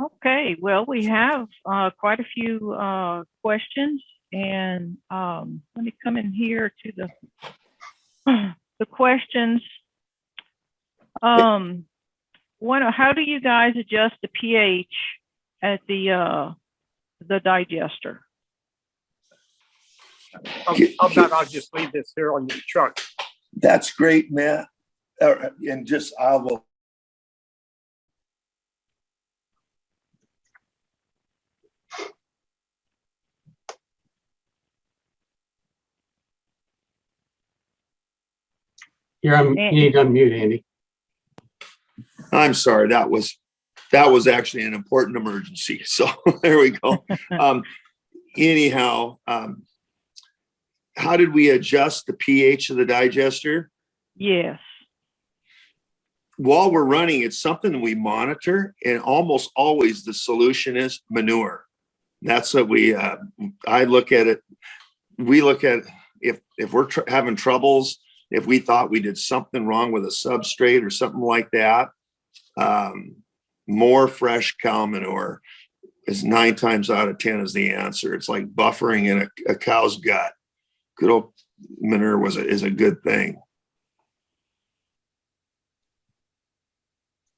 Okay, well, we have uh, quite a few uh, questions and um, let me come in here to the the questions. Um, one, how do you guys adjust the pH at the uh, the digester? How how about I'll just leave this here on your truck? That's great, Matt. Uh, And just, I will, You're on, you need to unmute, Andy. I'm sorry, that was, that was actually an important emergency. So there we go. Um, anyhow, um, how did we adjust the pH of the digester? Yes. While we're running, it's something we monitor and almost always the solution is manure. That's what we, uh, I look at it. We look at if, if we're tr- having troubles, if we thought we did something wrong with a substrate or something like that, um, more fresh cow manure is nine times out of 10 is the answer. It's like buffering in a, a cow's gut. Good old manure was a, is a good thing.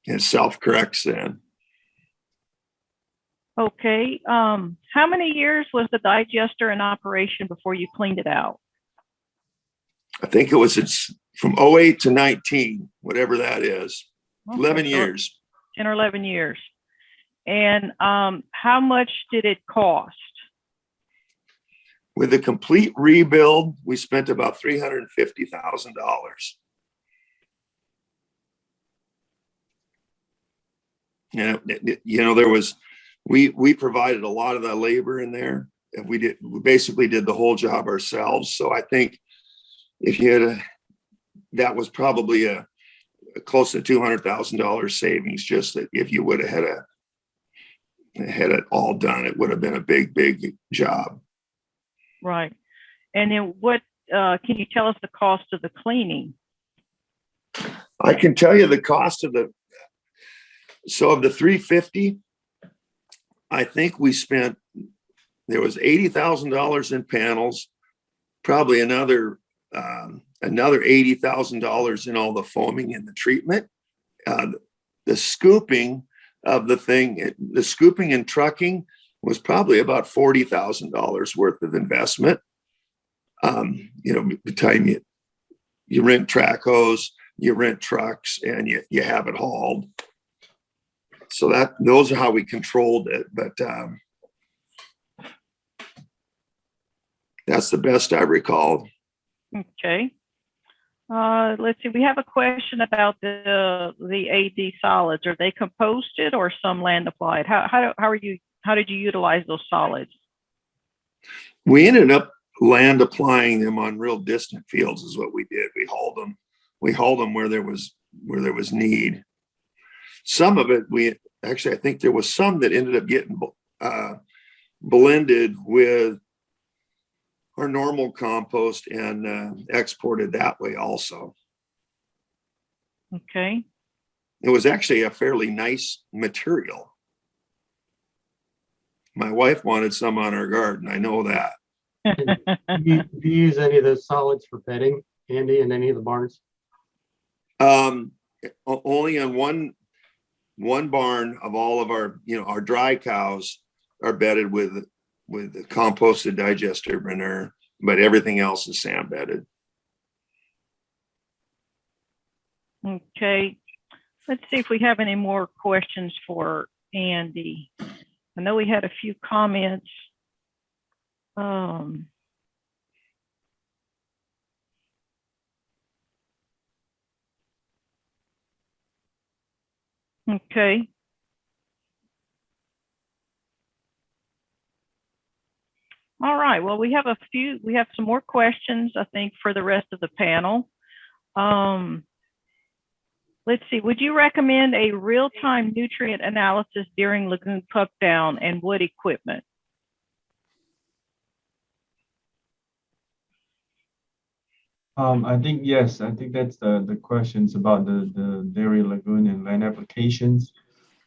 It self-corrects then. Okay. Um, how many years was the digester in operation before you cleaned it out? I think it was it's from 08 to 19, whatever that is, 11 Okay, so years. 10 or 11 years. And um, how much did it cost? With the complete rebuild, we spent about $350,000. You know, you know, there was, we, we provided a lot of the labor in there. And we did, we basically did the whole job ourselves. So I think if you had a, that was probably a, a close to $200,000 savings, just that if you would have had a, had it all done, it would have been a big, big job. Right. And then what, uh, can you tell us the cost of the cleaning? I can tell you the cost of the, so of the three fifty, I think we spent, there was eighty thousand dollars in panels, probably another, um, another eighty thousand dollars in all the foaming and the treatment. Uh, the scooping of the thing, it- the scooping and trucking was probably about forty thousand dollars worth of investment. Um, you know, the time you, you rent trackhoes, you rent trucks and you, you have it hauled. So that, those are how we controlled it, but, um, that's the best I recall. Okay. Uh, let's see, we have a question about the, the AD solids. Are they composted or some land applied? How, how, how are you, how did you utilize those solids? We ended up land applying them on real distant fields is what we did. We hauled them, we hauled them where there was, where there was need. Some of it, we, actually, I think there was some that ended up getting, uh, blended with our normal compost and, uh, exported that way also. Okay. It was actually a fairly nice material. My wife wanted some on her garden. I know that. Do you, do you use any of those solids for bedding, Andy, in any of the barns? Um, only on one, one barn of all of our, you know, our dry cows are bedded with, with the composted digester manure, but everything else is sand bedded. Okay. Let's see if we have any more questions for Andy. I know we had a few comments. Um, okay. All right, well, we have a few, we have some more questions, I think, for the rest of the panel. Um, let's see, would you recommend a real-time nutrient analysis during lagoon pup down and wood equipment? Um, I think, yes, I think that's the, the questions about the, the dairy lagoon and land applications.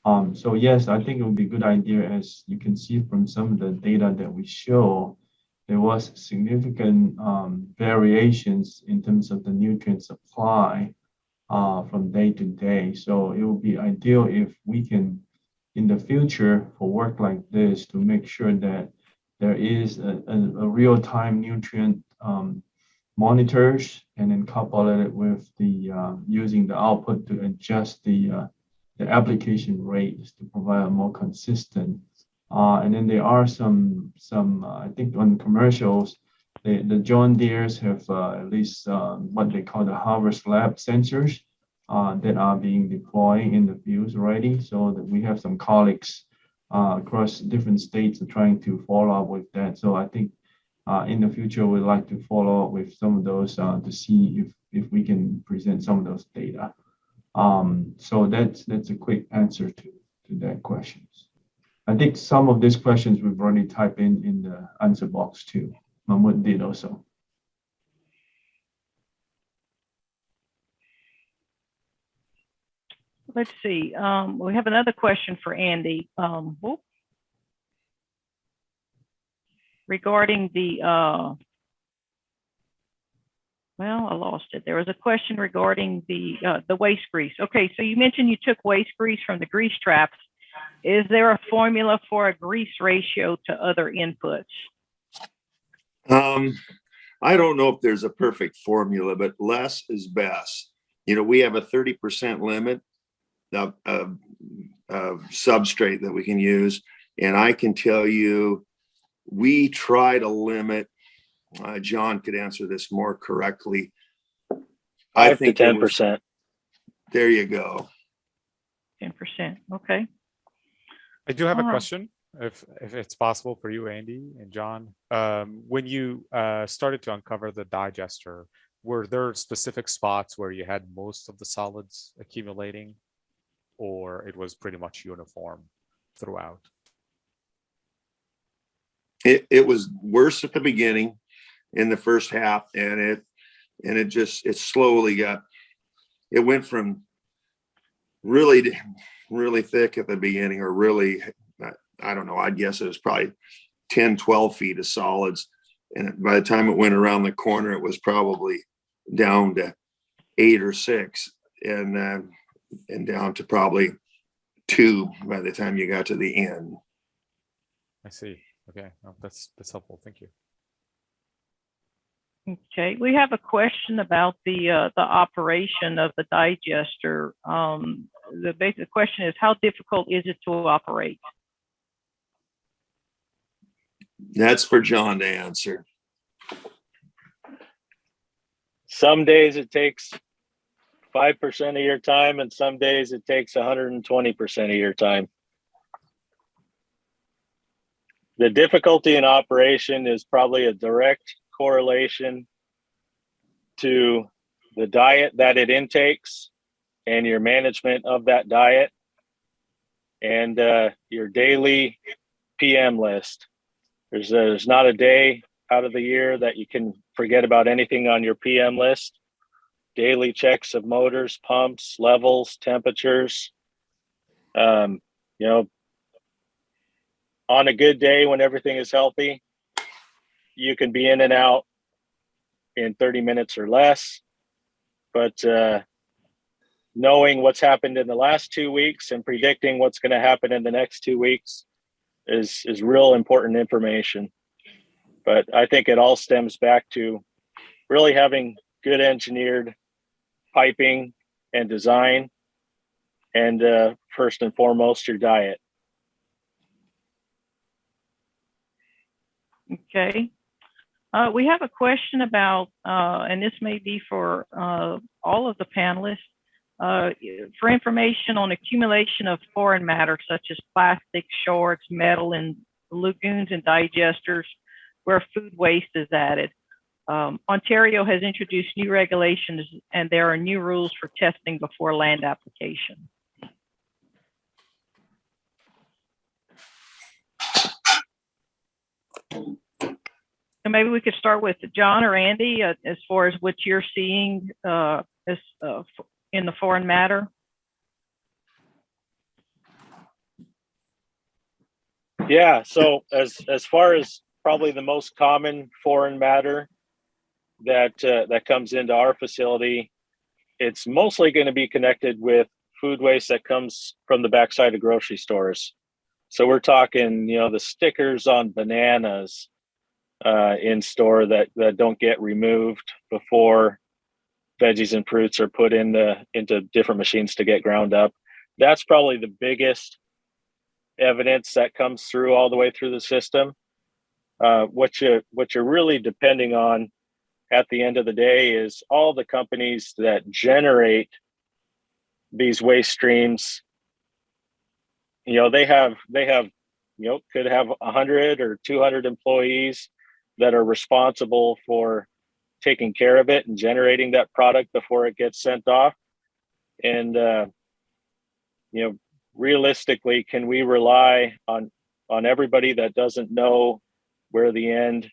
Um, so yes, I think it would be a good idea, as you can see from some of the data that we show, there was significant um, variations in terms of the nutrient supply uh, from day to day. So it would be ideal if we can, in the future, for work like this, to make sure that there is a, a, a real-time nutrient um, monitors and then couple it with the uh, using the output to adjust the uh, the application rates to provide a more consistent. Uh, and then there are some some uh, I think on commercials, the the John Deere's have uh, at least uh, what they call the Harvest Lab sensors uh, that are being deployed in the fields already. So that we have some colleagues uh, across different states are trying to follow up with that. So I think uh, in the future, we'd like to follow up with some of those to see if, if we can present some of those data. Um, so that's, that's a quick answer to, to that questions. I think some of these questions we've already typed in in the answer box too. Mahmood did also. Let's see, um, we have another question for Andy. Um. Regarding the, uh, well, I lost it. There was a question regarding the, uh, the waste grease. Okay, so you mentioned you took waste grease from the grease traps. Is there a formula for a grease ratio to other inputs? Um, I don't know if there's a perfect formula, but less is best. You know, we have a thirty percent limit of, of, of substrate that we can use. And I can tell you, we try to limit, uh, John could answer this more correctly. I Five to think it ten was- percent. There you go. Ten percent, okay. I do have a Alright. question, if, if it's possible for you, Andy and John. Um, when you, uh, started to uncover the digester, were there specific spots where you had most of the solids accumulating? Or it was pretty much uniform throughout? It, it was worse at the beginning in the first half and it, and it just, it slowly got, it went from really, really thick at the beginning or really, I- don't know, I'd guess it was probably 10, 12 feet of solids. And by the time it went around the corner, it was probably down to eight or six and, uh, and down to probably two by the time you got to the end. I see. Okay, no, that's, that's helpful. Thank you. Okay, we have a question about the, uh, the operation of the digester. Um, the basic question is, how difficult is it to operate? That's for John to answer. Some days it takes five percent of your time and some days it takes hundred and twenty percent of your time. The difficulty in operation is probably a direct correlation to the diet that it intakes and your management of that diet and uh, your daily PM list. There's, there's not a day out of the year that you can forget about anything on your PM list. Daily checks of motors, pumps, levels, temperatures. Um, you know, on a good day when everything is healthy, you can be in and out in 30 minutes or less. But uh, knowing what's happened in the last two weeks and predicting what's going to happen in the next two weeks is is real important information but I think it all stems back to really having good engineered piping and design, and uh, first and foremost, your diet. Okay. Uh, we have a question about, uh, and this may be for, uh, all of the panelists. Uh, for information on accumulation of foreign matter such as plastic, shards, metal in lagoons and digesters where food waste is added. Um, Ontario has introduced new regulations and there are new rules for testing before land application. So maybe we could start with John or Andy uh, as far as what you're seeing uh, as, uh, in the foreign matter. Yeah, so as as far as probably the most common foreign matter that uh, that comes into our facility, it's mostly going to be connected with food waste that comes from the backside of grocery stores. So we're talking, you know, the stickers on bananas uh, in store that that don't get removed before veggies and fruits are put into into different machines to get ground up. That's probably the biggest evidence that comes through all the way through the system. Uh, what you what you're really depending on at the end of the day is all the companies that generate these waste streams. You know, they have they have you know could have 100 or 200 employees that are responsible for taking care of it and generating that product before it gets sent off. And uh, you know, realistically, can we rely on on everybody that doesn't know where the end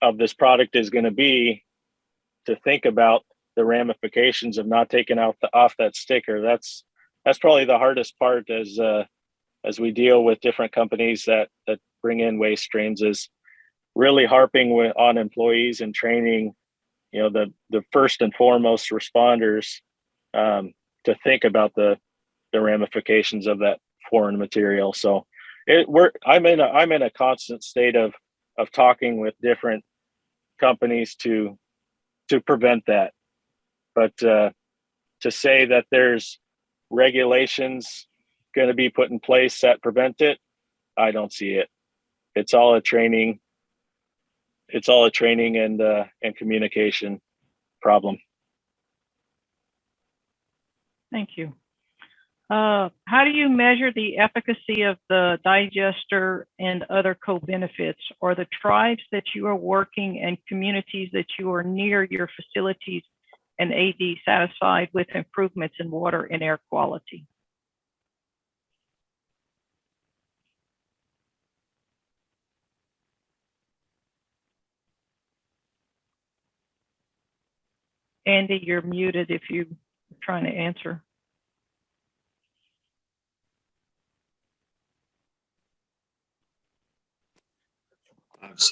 of this product is going to be to think about the ramifications of not taking out the off that sticker? That's that's probably the hardest part as uh, as we deal with different companies that that bring in waste streams is really harping with, on employees and training you know the the first and foremost responders um, to think about the the ramifications of that foreign material. So it we're i'm in a i'm in a constant state of of talking with different companies to to prevent that. But uh to say that there's regulations going to be put in place that prevent it i don't see it. It's all a training it's all a training and uh and communication problem Thank you. Uh, how do you measure the efficacy of the digester and other co-benefits? Are the tribes that you are working and communities that you are near your facilities and AD satisfied with improvements in water and air quality? Andy, you're muted if you're trying to answer.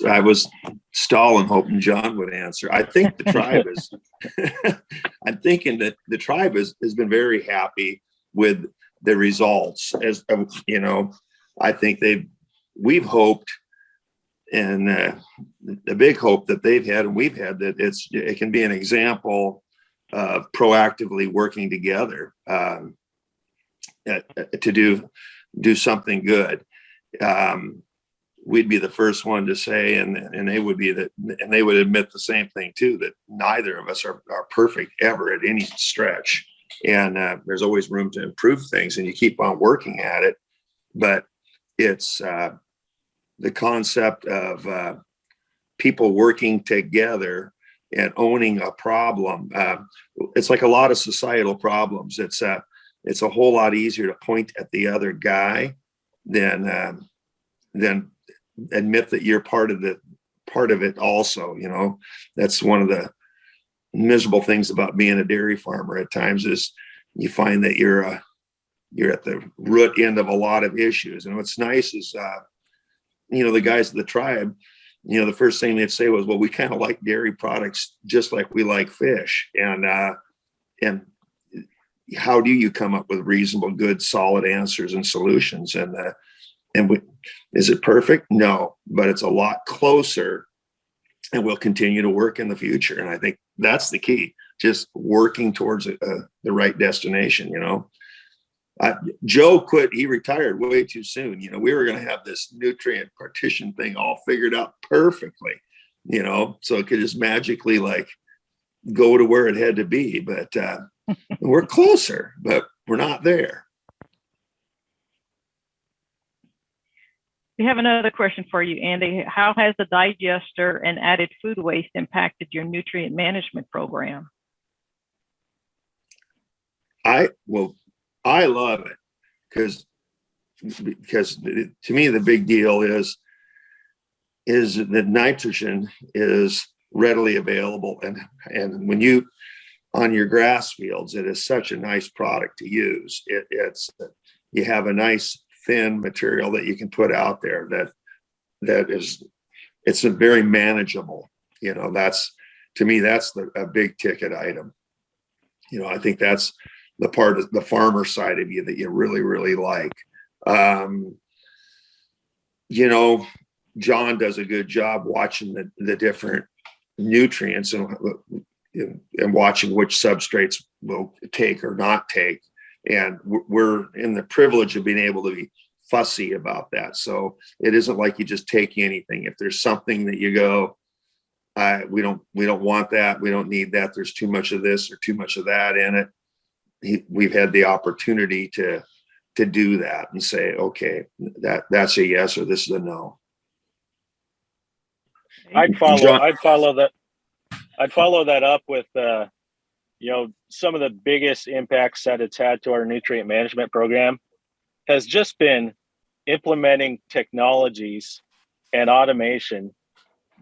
I was stalling, hoping John would answer. I think the tribe is, I'm thinking that the tribe has, has been very happy with the results as, you know, I think they've, we've hoped and uh, the big hope that they've had and we've had that it's, it can be an example of proactively working together um, to do, do something good. Um, we'd be the first one to say, and and they would be that, and they would admit the same thing too, that neither of us are, are perfect ever at any stretch. And uh, there's always room to improve things and you keep on working at it. But it's uh, the concept of uh, people working together and owning a problem. Uh, it's like a lot of societal problems. It's a, it's a whole lot easier to point at the other guy than uh, than admit that you're part of the part of it also you know that's one of the miserable things about being a dairy farmer at times is you find that you're uh, you're at the root end of a lot of issues and what's nice is uh you know the guys of the tribe you know the first thing they'd say was well we kind of like dairy products just like we like fish and uh and how do you come up with reasonable good solid answers and solutions and uh and we, is it perfect? No, but it's a lot closer and we'll continue to work in the future. And I think that's the key, just working towards a, the right destination, you know. Uh, Joe quit, he retired way too soon. You know, we were going to have this nutrient partition thing all figured out perfectly, you know, so it could just magically like go to where it had to be. But uh, we're closer, but we're not there. We have another question for you, Andy. How has the digester and added food waste impacted your nutrient management program? I well, I love it because because to me the big deal is is that nitrogen is readily available and and when you on your grass fields it is such a nice product to use it, it's you have a nice thin material that you can put out there that, that is, it's a very manageable, you know, that's, to me, that's the, a big ticket item. You know, I think that's the part of the farmer side of you that you really, really like. Um, you know, John does a good job watching the, the different nutrients and, and, watching which substrates will take or not take. And we're- we're in the privilege of being able to be fussy about that. So it isn't like you just take anything. If there's something that you go, I, we don't, we don't want that. We don't need that. There's too much of this or too much of that in it. He, we've had the opportunity to, to do that and say, okay, that, that's a yes, or this is a no. I'd follow, John- I'd follow that, I'd follow that up with, uh, you know, some of the biggest impacts that it's had to our nutrient management program has just been implementing technologies and automation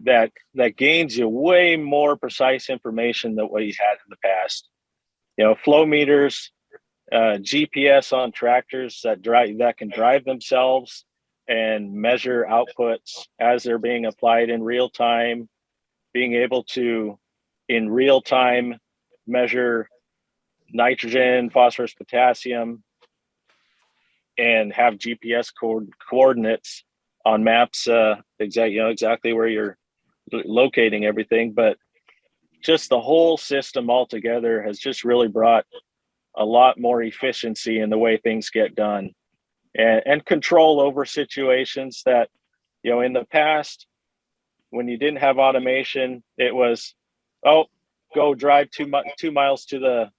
that, that gains you way more precise information than what you had in the past. You know, flow meters, uh, GPS on tractors that drive, that can drive themselves and measure outputs as they're being applied in real time, being able to, in real time, measure nitrogen, phosphorus, potassium, and have GPS co- coordinates on maps, uh, exact, you know, exactly where you're locating everything. But just the whole system altogether has just really brought a lot more efficiency in the way things get done and, and control over situations that, you know, in the past, when you didn't have automation, it was, oh, go drive two mi- two miles to the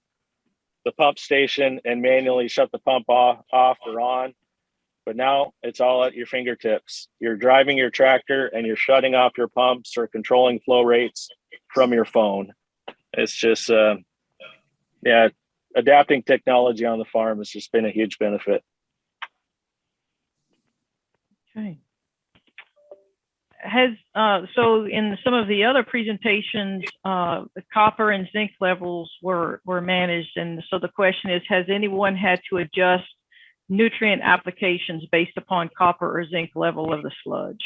the pump station and manually shut the pump off, off or on. But now it's all at your fingertips. You're driving your tractor and you're shutting off your pumps or controlling flow rates from your phone. It's just, uh, yeah, adapting technology on the farm has just been a huge benefit. Okay. Has, uh, so in some of the other presentations, uh, the copper and zinc levels were, were managed. And so the question is, has anyone had to adjust nutrient applications based upon copper or zinc level of the sludge?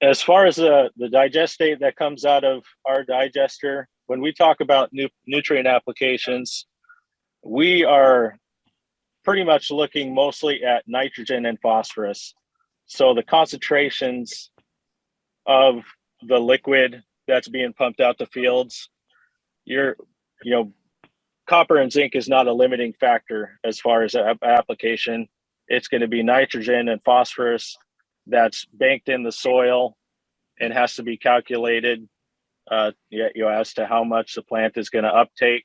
As far as uh, the, the digestate that comes out of our digester, when we talk about nu- nutrient applications, we are pretty much looking mostly at nitrogen and phosphorus. So the concentrations of the liquid that's being pumped out to fields, you're, you know, copper and zinc is not a limiting factor as far as application. It's going to be nitrogen and phosphorus that's banked in the soil and has to be calculated uh, you know, as to how much the plant is going to uptake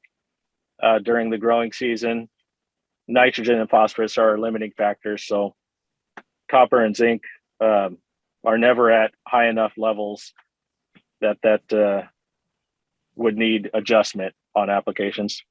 uh, during the growing season. Nitrogen and phosphorus are limiting factors, so copper and zinc um, are never at high enough levels that that uh, would need adjustment on applications.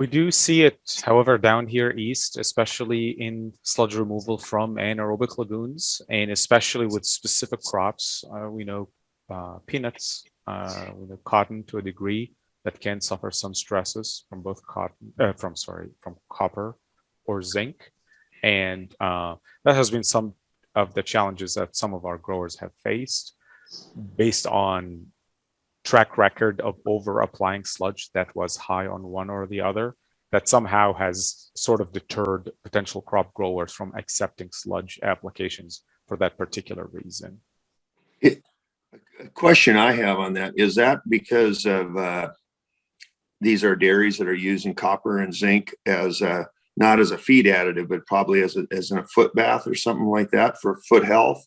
We do see it, however, down here east, especially in sludge removal from anaerobic lagoons, and especially with specific crops. Uh, we know uh, peanuts, uh, we know cotton to a degree that can suffer some stresses from both cotton, uh, from sorry, from copper or zinc, and uh, that has been some of the challenges that some of our growers have faced, based on track record of over applying sludge that was high on one or the other that somehow has sort of deterred potential crop growers from accepting sludge applications for that particular reason. A question I have on that, is that because of, uh, these are dairies that are using copper and zinc as, uh, not as a feed additive, but probably as a, as in a foot bath or something like that for foot health?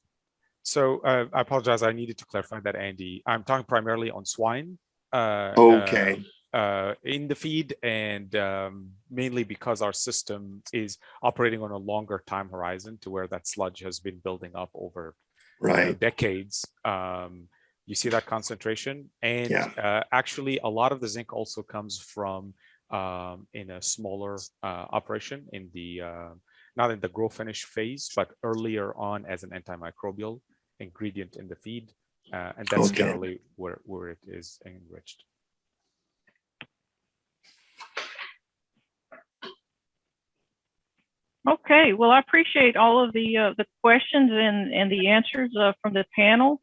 So uh, I apologize, I needed to clarify that, Andy. I'm talking primarily on swine. uh, Okay. um, Uh, in the feed and um, mainly because our system is operating on a longer time horizon to where that sludge has been building up over you know, decades. Um, you see that concentration, and Yeah. uh, actually, a lot of the zinc also comes from um, in a smaller uh, operation in the uh, not in the grow finish phase, but earlier on as an antimicrobial ingredient in the feed, uh, and that's Okay. generally where where it is enriched. Okay, well, I appreciate all of the, uh, the questions and, and the answers, uh, from the panel.